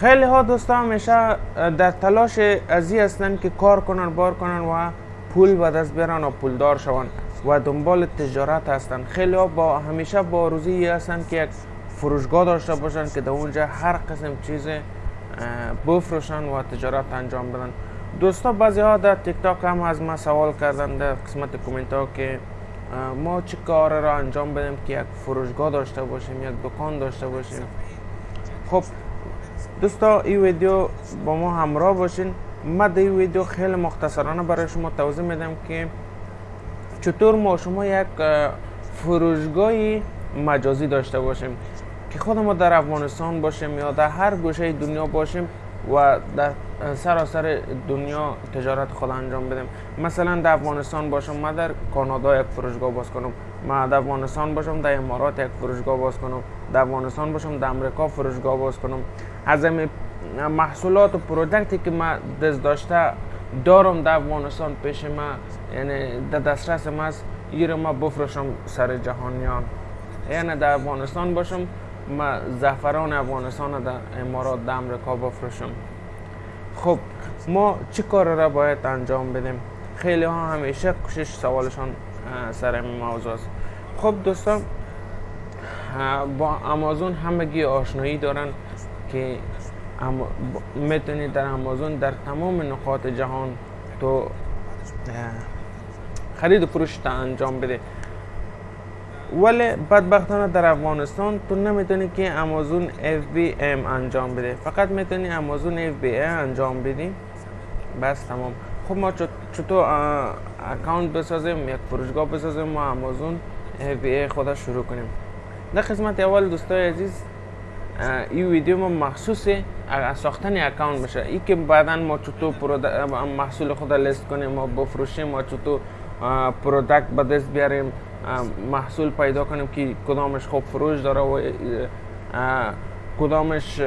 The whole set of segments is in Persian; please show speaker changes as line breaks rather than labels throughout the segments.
خیلی ها دوستا همیشه در تلاش ازی هستند که کار کنن بار کنن و پول به دست بیارن و پولدار شون و دنبال تجارت هستند خیلی ها با همیشه با روزی هستند که یک فروشگاه داشته باشن که در اونجا هر قسم چیز بفروشن و تجارت انجام بدن. دوستا بعضی ها در تیک تاک هم از ما سوال کردن در قسمت کومنت ها که ما چه کار را انجام بدیم که یک فروشگاه داشته باشیم یک دکان داشته باشیم. خب دوستا این ویدیو با ما همراه باشین. ما در این ویدیو خیلی مختصرانه برای شما توضیح میدم که چطور ما شما یک فروشگاه مجازی داشته باشیم که خود ما در افغانستان باشیم یا در هر گوشه دنیا باشیم و در سراسر دنیا تجارت خود انجام بدیم. مثلا در افغانستان باشم ما در کانادا یک فروشگاه باز کنم. ما در افغانستان باشم در امارات یک فروشگاه باز کنم. در افغانستان باشم در امریکا فروشگاه باز کنم. از محصولات و پرودکتی که ما دست داشته دارم در افغانستان پیش ما یعنی در دسترس ما است ما بفروشم سر جهانیان. یعنی در افغانستان باشم ما زعفران افغانستان در امارات در امریکا بفروشم. خب ما چه کار را باید انجام بدیم؟ خیلی ها همیشه کشش سوالشان سر این موضوع است. خب دوستان با امازون همگی آشنایی دارن که می‌تونید در امازون در تمام نقاط جهان تو خرید و فروش انجام بده. ولی بدبختانه در افغانستان تو نمی‌تونی که امازون FBM انجام بده. فقط می‌تونی امازون FBA انجام بدی. بس تمام. خب ما چطور اکاونت بسازیم یک فروشگاه بسازیم ما امازون FBA خود شروع کنیم. در قسمت اول دوستای عزیز این ویدیو ما مخصوص ساختن اکاونت بشه. ای که بعدا ما چطور محصول خود لیست کنیم ما بفروشیم ما چطور پرودکت به دست بیاریم محصول پیدا کنیم که کدامش خوب فروش داره و کدامش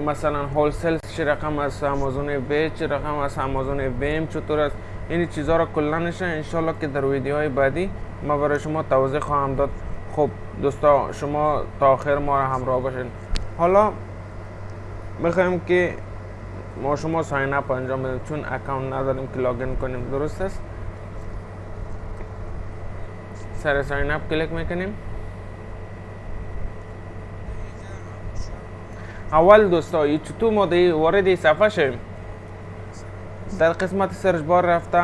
مثلا wholesale چه رقم از آمازون بی چه رقم از آمازون بیم چطور است؟ این چیزها را کلا نشه. انشالله که در ویدیوهای بعدی ما برای شما توضیح خواهم داد. خب دوستا شما تا آخر ما را همراه باشین. حالا می‌خوایم که ما شما sign up انجام بدیم. چون account نداریم که login کنیم. درست است؟ سر sign up کلیک می‌کنیم. اول دوستا چطور ما وارد صفحه شویم در قسمت search bar رفته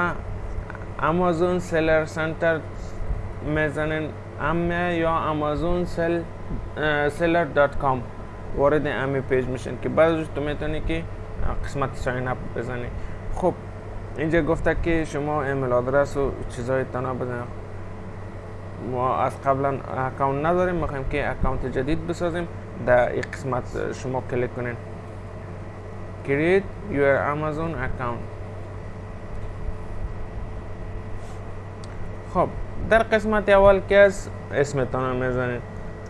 Amazon Seller Center می‌زنین امه یا Amazon sell seller dot com وارد امی page میشن که بعدش تو می‌تونی که قسمت sign up بزنی. خب اینجا گفته که شما email address و چیزای تنا بزنید ما از قبلا اکاونت نداریم می‌خوایم که اکاونت جدید بسازیم. در این قسمت شما کلیک کنین. Create your amazon account. خب در قسمت اول که از اسمتان می‌زنید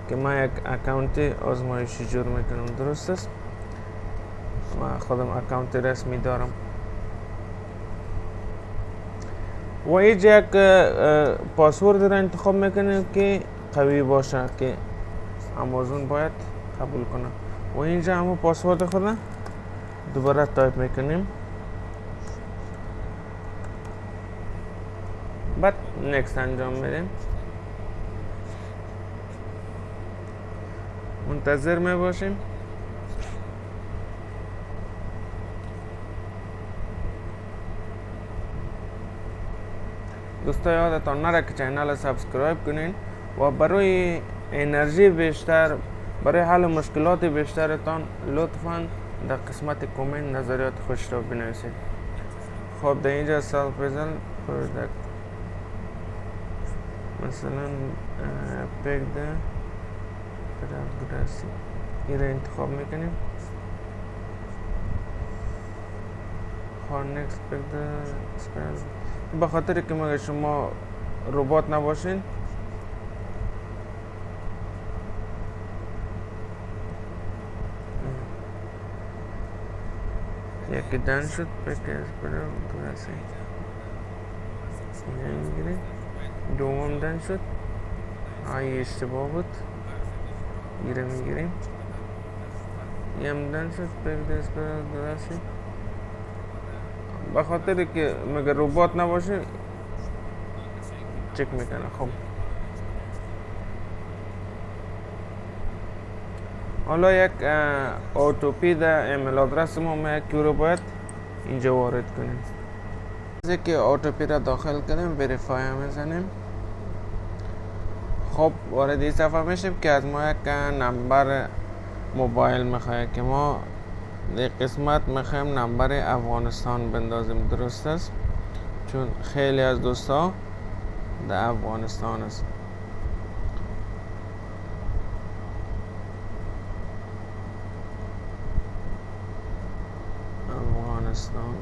که ما یک اکاونت آزمایشی جور می‌کنم درست است؟ ما خودم اکاونت رسمی دارم. و اینجا یک پاسورد را انتخاب می‌کنیم که قوی باشه که امازون باید قبول کنه و اینجا همون پاسورد خود دوباره تایپ می‌کنیم. بعد نکست انجام میدیم. منتظر می باشیم دوستا یادتان نره که چینل سابسکرایب کنین و برای انرژی بیشتر برای حل مشکلات بیشترتان لطفا در قسمت کومنت نظریات خوش را بنویسید. خب در اینجا سال پرزن پرودکت مثلا پیک ده گراسی این را انتخاب می‌کنیم. خب نکست پیک ده به خاطر که مگه شما ربات نباشین یکی دن شد پکیز برم برسی اینجا دوم دن شد آیه اشتباه بود گیره می‌گیریم یمدن شد دست درستی به خاطر که مگه ربات نباشه چک می‌کنه خب حالا یک اوتوپی در ایمیل آدرس ما ما یک رو باید اینجا وارد کنیم. از که اوتوپی را داخل کنیم وریفای می‌زنیم خب وارد این صفحه میشیم که از ما یک نمبر موبایل می‌خواه که ما در قسمت می‌خوایم نمبر افغانستان بندازیم. درست است؟ چون خیلی از دوستا در افغانستان است. افغانستان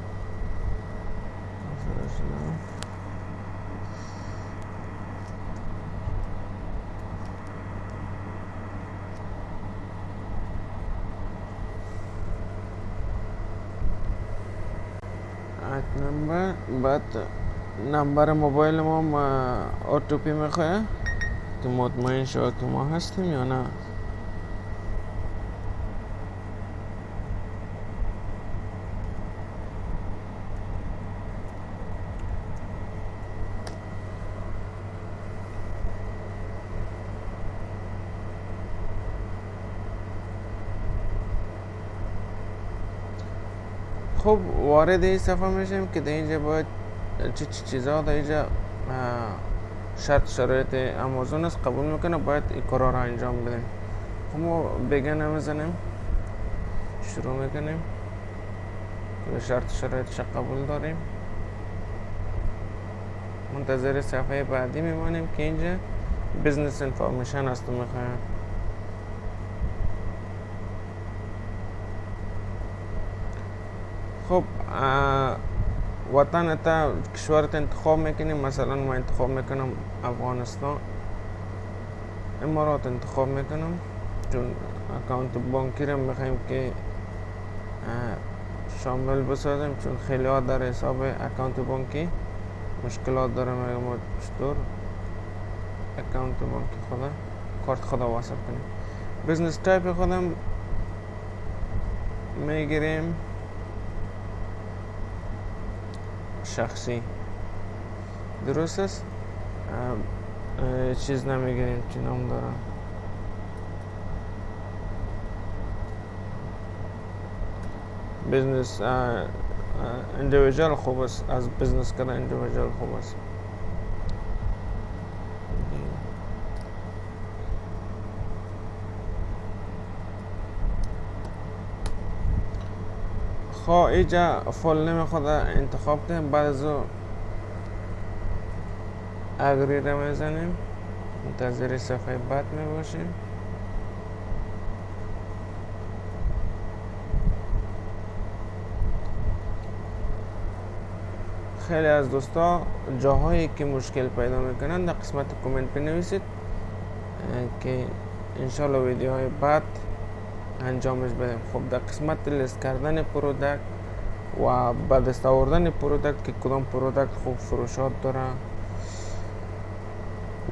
نمبر. بعد نمبر موبایل ما اوتوپی می‌خواه؟ که مطمئن شد که ما هستیم یا نه خب وارد این صفحه میشیم که در اینجا باید چه چی در اینجا شرط شرایط امازون است قبول می‌کنه باید این کارا را انجام بدیم. خب ما بگن نمی‌زنیم شروع می‌کنیم. که شرط شرایطش قبول داریم. منتظر صفحه بعدی میمانیم که اینجا بزنس انفارمیشن است می‌خوایم خب وطن تا کشورت انتخاب می‌کنیم مثلا ما انتخاب می‌کنم افغانستان امارات انتخاب می‌کنم چون account بانکی رو می‌خوایم که شامل بسازیم چون خیلی ها در حساب account بانکی مشکلات داره میگم چطور اکاونت بانکی خدا کارت خدا واسط کنیم business type خودم می‌گیریم شخصی. درست است؟ چیز نمی‌گیریم چی نام دارم. بزنس اندیویجال خوب است. از بزنس کردن اندیویجال خوب است. فول نمی خود انتخاب کنیم بعد از اگری رو می‌زنیم. منتظر صفحه بعد می باشیم. خیلی از دوستا جاهایی که مشکل پیدا می‌کنن در قسمت کامنت بنویسید که انشالله ویدیوهای بعد انجامش بدیم. خب در قسمت لیست کردن product و به دست آوردن product که کدام product خوب فروشات داره.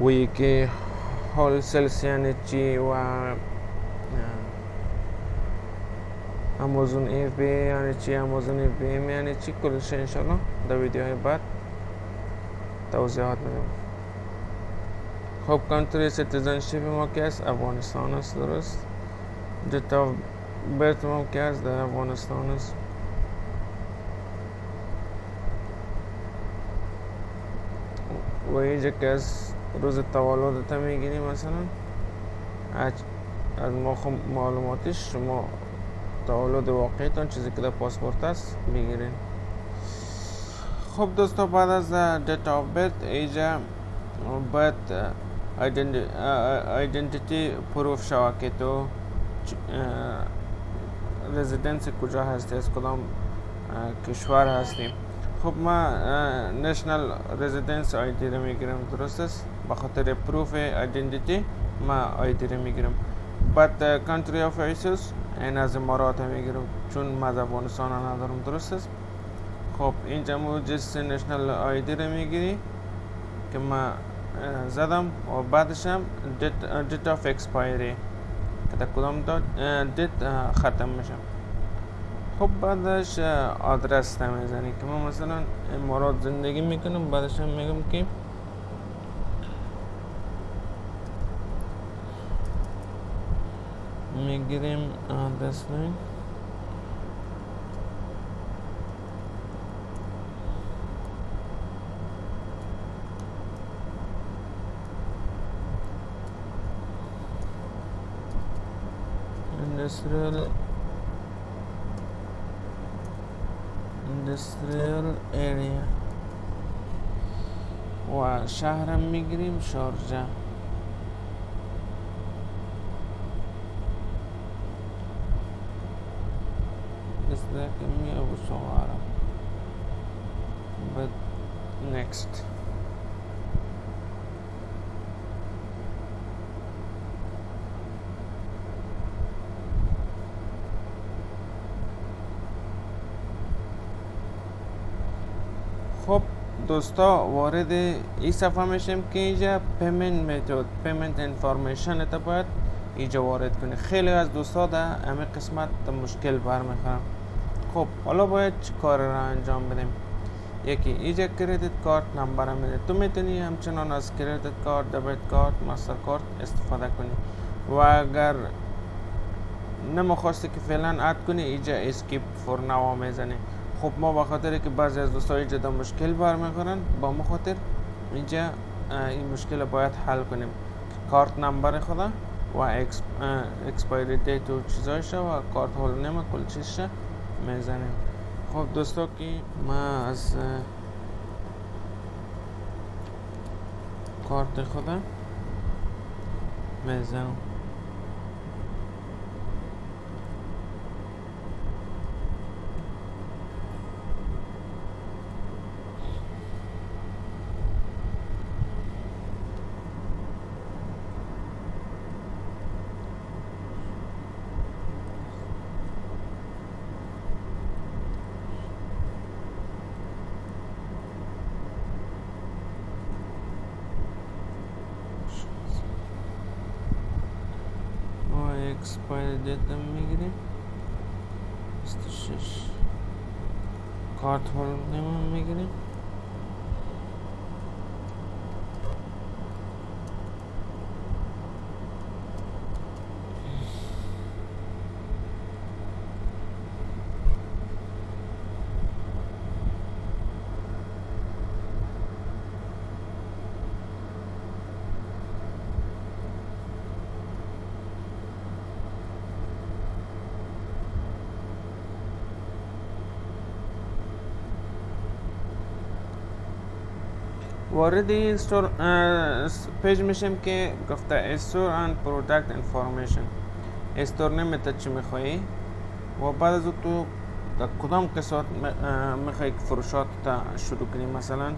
و یکی wholesale یعنی چی و Amazon FBA یعنی چی Amazon FBA یعنی چی کلش انشالله در ویدیوهای بعد توضیحات میدم خب country citizenship ما که است افغانستان است درست؟ date of birth ما که است در افغانستان است و اینجا که از روز تولدت می‌گیری مثلا از ما معلوماتش شما تولد واقعیتان چیزی که در پاسپورت است می‌گیرین خب دوستا بعد از date of birth اینجا باید identity proof شوه که تو residence کجا هستی؟ از کدام کشور هستیم؟ خب ما national residence ID رو می‌گیرم درست است؟ به خاطر proof identity ما ID رو می‌گیرم. بعد country of issues این از امارات می‌گیرم چون ما از افغانستان ندارم درست است؟ خب اینجا مو جس national ID رو می‌گیری که ما زدم و بعدش هم date of expiry در کدام date ختم میشه خب بعدش آدرس می‌زنی که ما مثلا امارات زندگی می‌کنم بعدش هم میگم که می‌گیریم آدرس نیم industrial industrial area و شهرم میگیریم شارجه ذاك مية وصغارة but next دوستا وارد این صفحه میشیم که اینجا پیمنت میتود پیمنت انفارمیشن تا باید اینجا وارد کنی. خیلی از دوستا در همه قسمت مشکل برمیخورم خب حالا باید چی کار را انجام بدیم؟ یکی اینجا credit card number میده. تو می‌تونی همچنان از credit card debit card ماستر کارت استفاده کنی. و اگر نمی‌خواستی که فعلا add کنی اینجا skip for now می‌زنی. خب ما به خاطر که بعضی از دوستان اینجا مشکل برمیخورن با ما خاطر اینجا این مشکل باید حل کنیم. card number خود را و expiry date و چیزایش و card holder name کل چیزش می‌زنیم. خب دوستا که ما از کارت خودم می‌زنم. Expired date می‌گیریم 26 کارت هولدر می‌گیریم وارد این store page میشیم که گفته store and product information. store nameته چی میخوایی؟ و بعد از تو در کدام قسمت میخوایی که فروشات تا شروع کنی مثلا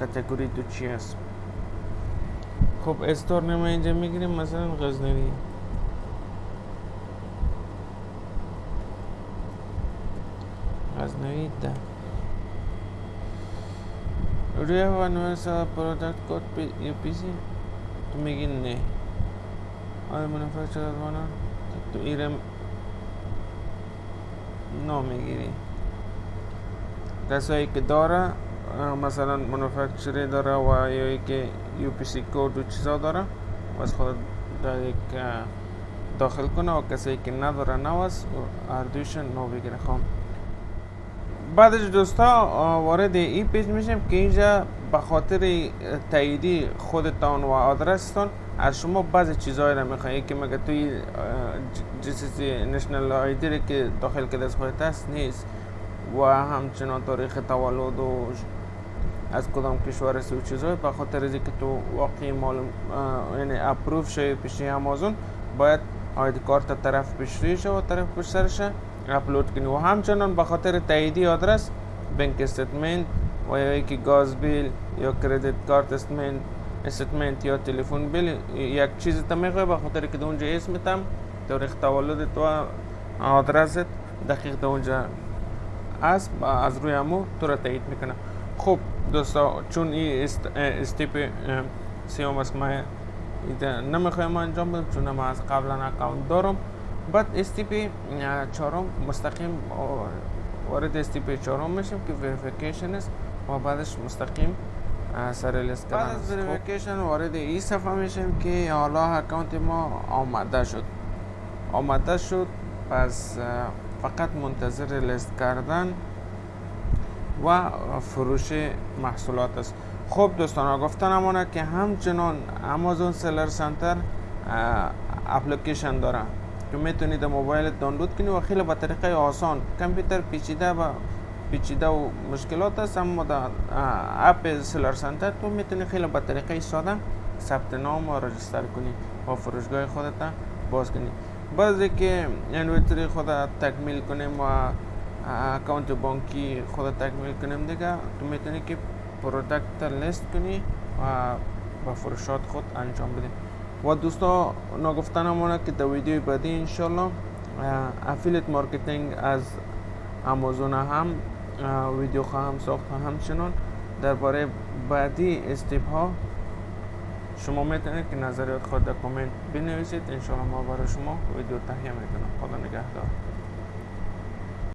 category تو چی هست؟ خب store name اینجا می‌گیریم مثلا غزنوی. غزنوی ده. Do you have a product code UPC? تو میگی نه آیا منفعت وانا تو ایرم نو می‌گیری کسایی که داره مثلا منفکچری داره و یا که یو پی سی کود و چیزا داره از خود در یک داخل کنه و کسایی که نداره نو است اردوش نو بگیره خواهم بعدش دوستا وارد این پیج میشیم که اینجا به خاطر تاییدی خودتان و آدرستان از شما بعضی چیزهایی را میخوایی که مگه توی جیسی نشنل آیدی که داخل کرده از خودت هست نیست. و همچنان تاریخ تولد و از کدام کشور است و چیزهای به خاطر از که تو واقعی معلوم یعنی approve شوی پیشی امازون باید ID card طرف پیش و طرف پشت سرش اپلود کنی و همچنان به خاطر تاییدی آدرس bank statement و یا یکی gas bill یا credit card statement statement یا تلفن bill یک چیز تا می‌خوای به خاطر که اونجا اسمتم تاریخ تولد تو آدرست دقیق در اونجا است از روی امو تو را تایید می‌کنه خب دوستا چون این step سیوم است ما نمی‌خوایم انجام بدم چون ما از قبلا account دارم. بعد step چهارم مستقیم وارد step چهارم میشیم که verification است و بعدش مستقیم سر لیست بعد از verification وارد این صفحه میشیم که حالا account ما آمده شد. آمده شد پس فقط منتظر لیست کردن و فروش محصولات است. خب دوستان گفتن امانه که همچنان امازون سلر سنتر اپلیکیشن داره. که می‌تونید موبایل دانلود کنید و خیلی با طریقه آسان. کامپیوتر پیچیده و پیچیده و مشکلات است اما در اپ سلر سنتر تو می‌تونی خیلی با طریقه ساده ثبت نام و رجستر کنی و فروشگاه خودت باز کنی. بعضی که inventory خود تکمیل کنیم و account بانکی خود تکمیل کنیم دیگه تو می‌تونی که product list کنی و با فروشات خود انجام بدیم و دوستا نگفتن که در ویدیو بعدی انشالله affiliate marketing از امازون هم ویدیو خواهم ساخت همچنان درباره بعدی استیپ ها شما می‌تونید که نظریات خود در کامنت بنویسید انشاءالله ما برای شما ویدیو تهیه می‌کنم خدا نگهدار